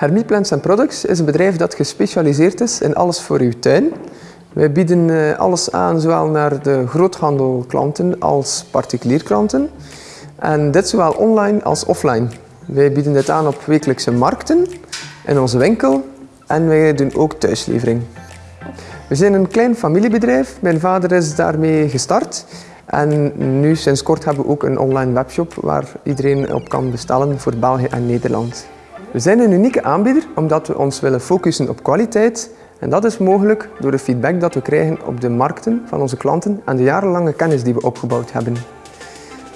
Hermie Plants Products is een bedrijf dat gespecialiseerd is in alles voor uw tuin. Wij bieden eh, alles aan, zowel naar de groothandelklanten als particulier klanten. En dit zowel online als offline. Wij bieden dit aan op wekelijkse markten, in onze winkel en wij doen ook thuislevering. We zijn een klein familiebedrijf. Mijn vader is daarmee gestart. En nu sinds kort hebben we ook een online webshop waar iedereen op kan bestellen voor België en Nederland. We zijn een unieke aanbieder omdat we ons willen focussen op kwaliteit en dat is mogelijk door de feedback dat we krijgen op de markten van onze klanten en de jarenlange kennis die we opgebouwd hebben.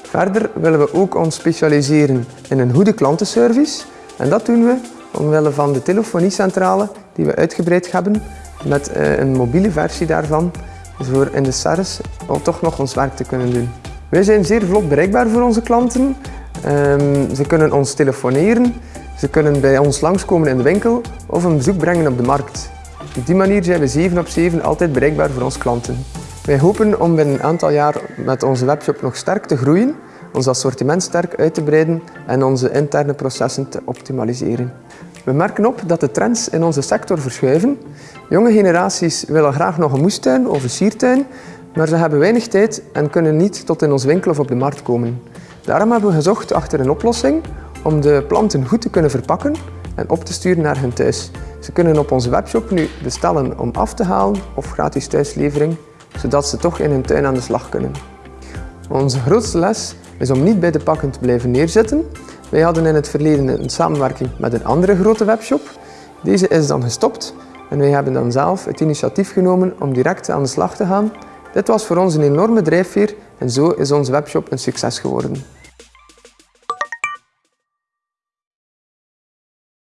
Verder willen we ook ons specialiseren in een goede klantenservice en dat doen we omwille van de telefoniecentrale die we uitgebreid hebben met eh, een mobiele versie daarvan voor in de SARS om toch nog ons werk te kunnen doen. Wij zijn zeer vlot bereikbaar voor onze klanten. Ehm, ze kunnen ons telefoneren, ze kunnen bij ons langskomen in de winkel of een bezoek brengen op de markt. Op die manier zijn we 7 op 7 altijd bereikbaar voor onze klanten. Wij hopen om binnen een aantal jaar met onze webshop nog sterk te groeien, ons assortiment sterk uit te breiden en onze interne processen te optimaliseren. We merken op dat de trends in onze sector verschuiven. Jonge generaties willen graag nog een moestuin of een siertuin, maar ze hebben weinig tijd en kunnen niet tot in ons winkel of op de markt komen. Daarom hebben we gezocht achter een oplossing om de planten goed te kunnen verpakken en op te sturen naar hun thuis. Ze kunnen op onze webshop nu bestellen om af te halen of gratis thuislevering, zodat ze toch in hun tuin aan de slag kunnen. Onze grootste les is om niet bij de pakken te blijven neerzitten. Wij hadden in het verleden een samenwerking met een andere grote webshop. Deze is dan gestopt en wij hebben dan zelf het initiatief genomen om direct aan de slag te gaan. Dit was voor ons een enorme drijfveer en zo is onze webshop een succes geworden.